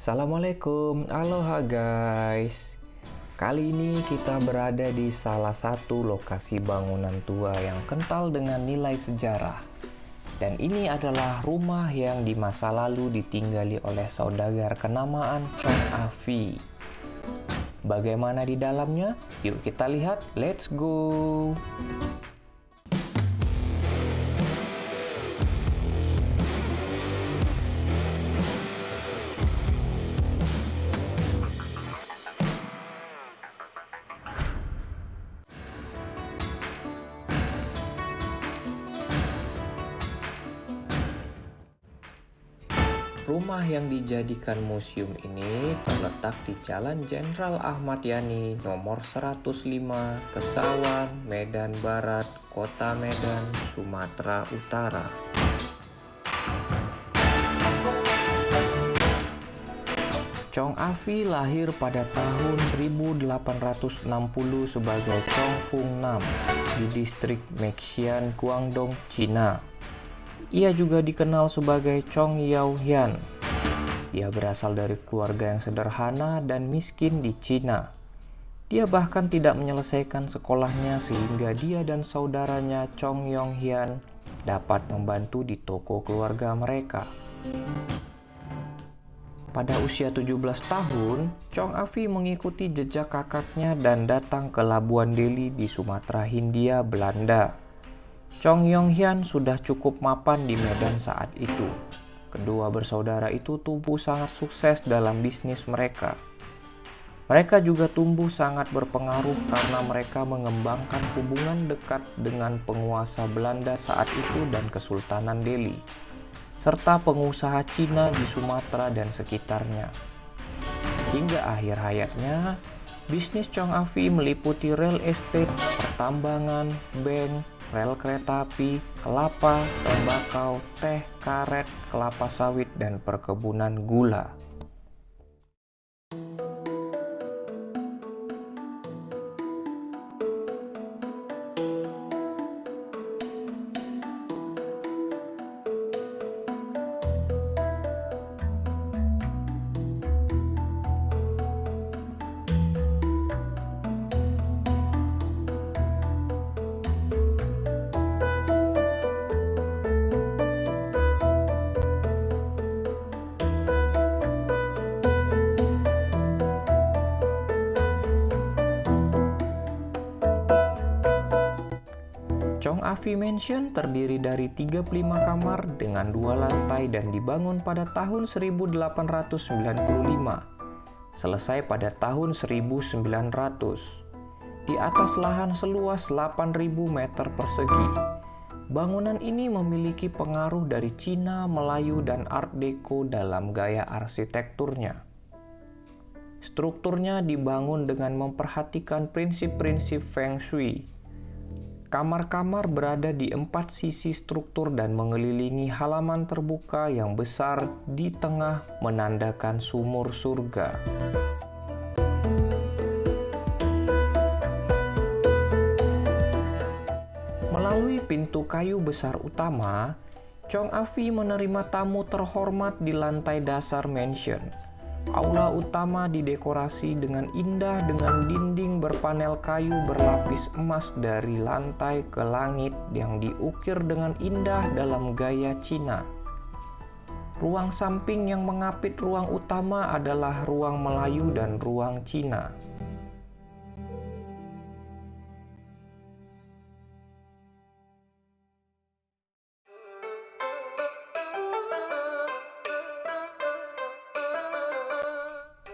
Assalamualaikum, aloha guys. Kali ini kita berada di salah satu lokasi bangunan tua yang kental dengan nilai sejarah. Dan ini adalah rumah yang di masa lalu ditinggali oleh saudagar kenamaan Chong Afi Bagaimana di dalamnya? Yuk kita lihat, let's go! Rumah yang dijadikan museum ini terletak di Jalan Jenderal Ahmad Yani nomor 105, Kesawan, Medan Barat, Kota Medan, Sumatera Utara. Chong Afi lahir pada tahun 1860 sebagai Chong Fung Nam di distrik Mexian, Guangdong, Cina. Ia juga dikenal sebagai Chong Yao Hian. Dia berasal dari keluarga yang sederhana dan miskin di Cina. Dia bahkan tidak menyelesaikan sekolahnya sehingga dia dan saudaranya Chong Yong Hian dapat membantu di toko keluarga mereka. Pada usia 17 tahun, Chong Afi mengikuti jejak kakaknya dan datang ke Labuan Deli di Sumatera Hindia, Belanda. Chong Yong Hyun sudah cukup mapan di Medan saat itu. Kedua bersaudara itu tumbuh sangat sukses dalam bisnis mereka. Mereka juga tumbuh sangat berpengaruh karena mereka mengembangkan hubungan dekat dengan penguasa Belanda saat itu dan Kesultanan Delhi, serta pengusaha Cina di Sumatera dan sekitarnya. Hingga akhir hayatnya, bisnis Chong Afi meliputi real estate, pertambangan, bank, rel kereta api, kelapa, tembakau, teh, karet, kelapa sawit, dan perkebunan gula. Afi Mansion terdiri dari 35 kamar dengan dua lantai dan dibangun pada tahun 1895. Selesai pada tahun 1900. Di atas lahan seluas 8.000 meter persegi. Bangunan ini memiliki pengaruh dari Cina, Melayu, dan Art Deco dalam gaya arsitekturnya. Strukturnya dibangun dengan memperhatikan prinsip-prinsip Feng Shui, Kamar-kamar berada di empat sisi struktur dan mengelilingi halaman terbuka yang besar di tengah menandakan sumur surga. Melalui pintu kayu besar utama, Chong Afi menerima tamu terhormat di lantai dasar mansion Aula utama didekorasi dengan indah dengan dinding berpanel kayu berlapis emas dari lantai ke langit yang diukir dengan indah dalam gaya Cina. Ruang samping yang mengapit ruang utama adalah ruang Melayu dan ruang Cina.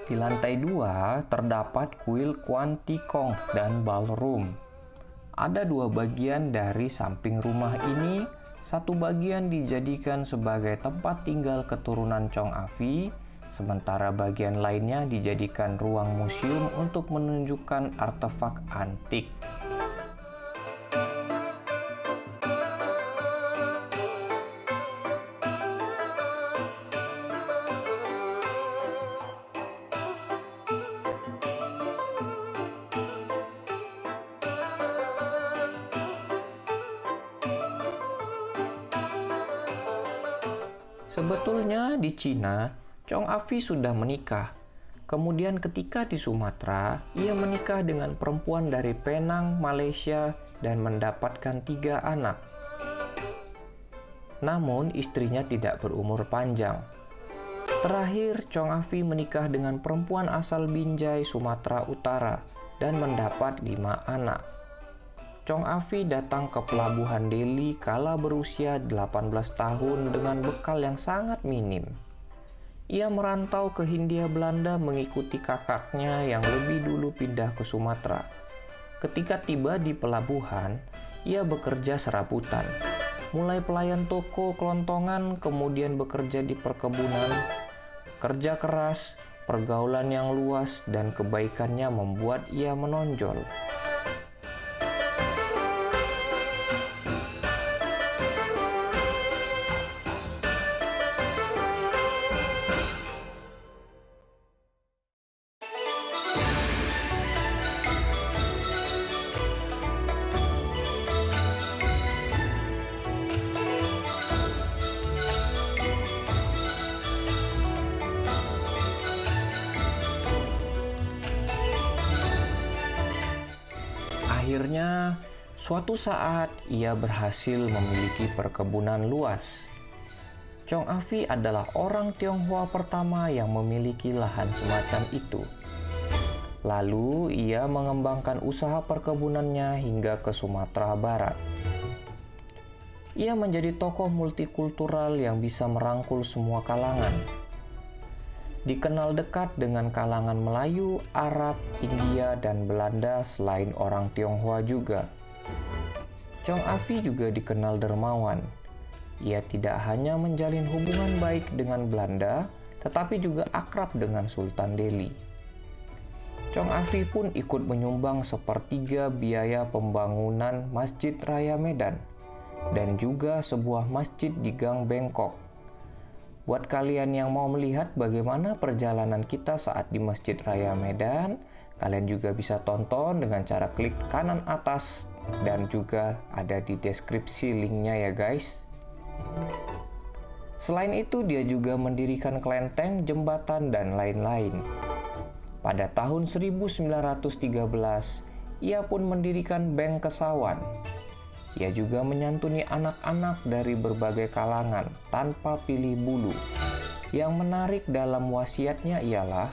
Di lantai dua terdapat kuil Kong dan ballroom. Ada dua bagian dari samping rumah ini. Satu bagian dijadikan sebagai tempat tinggal keturunan Chong Afi, sementara bagian lainnya dijadikan ruang museum untuk menunjukkan artefak antik. Sebetulnya di Cina, Chong Afi sudah menikah. Kemudian ketika di Sumatera, ia menikah dengan perempuan dari Penang, Malaysia, dan mendapatkan tiga anak. Namun istrinya tidak berumur panjang. Terakhir, Chong Afi menikah dengan perempuan asal Binjai, Sumatera Utara, dan mendapat lima anak. Chong Afi datang ke pelabuhan Delhi kala berusia 18 tahun dengan bekal yang sangat minim. Ia merantau ke Hindia Belanda mengikuti kakaknya yang lebih dulu pindah ke Sumatera. Ketika tiba di pelabuhan, ia bekerja serabutan. Mulai pelayan toko kelontongan, kemudian bekerja di perkebunan, kerja keras, pergaulan yang luas, dan kebaikannya membuat ia menonjol. Akhirnya, suatu saat ia berhasil memiliki perkebunan luas. Chong Afi adalah orang Tionghoa pertama yang memiliki lahan semacam itu. Lalu, ia mengembangkan usaha perkebunannya hingga ke Sumatera Barat. Ia menjadi tokoh multikultural yang bisa merangkul semua kalangan dikenal dekat dengan kalangan Melayu, Arab, India, dan Belanda selain orang Tionghoa juga. Chong Afi juga dikenal dermawan. Ia tidak hanya menjalin hubungan baik dengan Belanda, tetapi juga akrab dengan Sultan Delhi. Chong Afi pun ikut menyumbang sepertiga biaya pembangunan Masjid Raya Medan dan juga sebuah masjid di Gang Bengkok Buat kalian yang mau melihat bagaimana perjalanan kita saat di Masjid Raya Medan, kalian juga bisa tonton dengan cara klik kanan atas dan juga ada di deskripsi linknya ya guys. Selain itu dia juga mendirikan kelenteng, jembatan, dan lain-lain. Pada tahun 1913, ia pun mendirikan Bank Kesawan ia juga menyantuni anak-anak dari berbagai kalangan tanpa pilih bulu. Yang menarik dalam wasiatnya ialah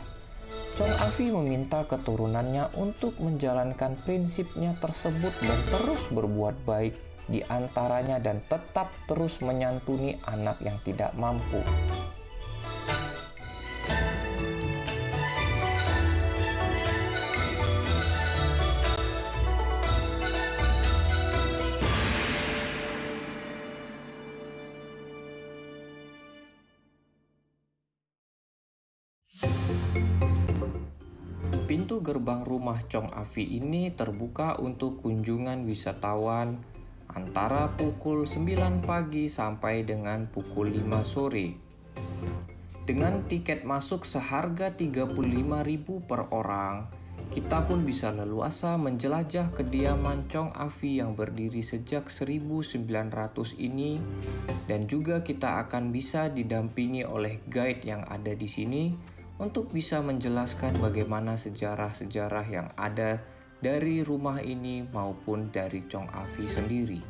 Chong Afi meminta keturunannya untuk menjalankan prinsipnya tersebut dan terus berbuat baik di antaranya dan tetap terus menyantuni anak yang tidak mampu. Pintu gerbang rumah Chong Afi ini terbuka untuk kunjungan wisatawan antara pukul 9 pagi sampai dengan pukul 5 sore. Dengan tiket masuk seharga 35.000 per orang, kita pun bisa leluasa menjelajah kediaman Chong Afi yang berdiri sejak 1900 ini dan juga kita akan bisa didampingi oleh guide yang ada di sini untuk bisa menjelaskan bagaimana sejarah-sejarah yang ada dari rumah ini maupun dari Chong Afi sendiri.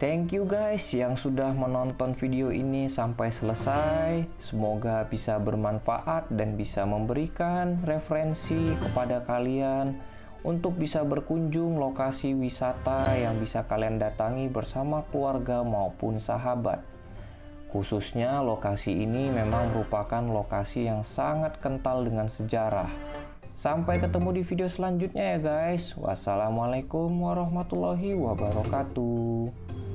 Thank you guys yang sudah menonton video ini sampai selesai. Semoga bisa bermanfaat dan bisa memberikan referensi kepada kalian untuk bisa berkunjung lokasi wisata yang bisa kalian datangi bersama keluarga maupun sahabat. Khususnya lokasi ini memang merupakan lokasi yang sangat kental dengan sejarah. Sampai ketemu di video selanjutnya ya guys. Wassalamualaikum warahmatullahi wabarakatuh.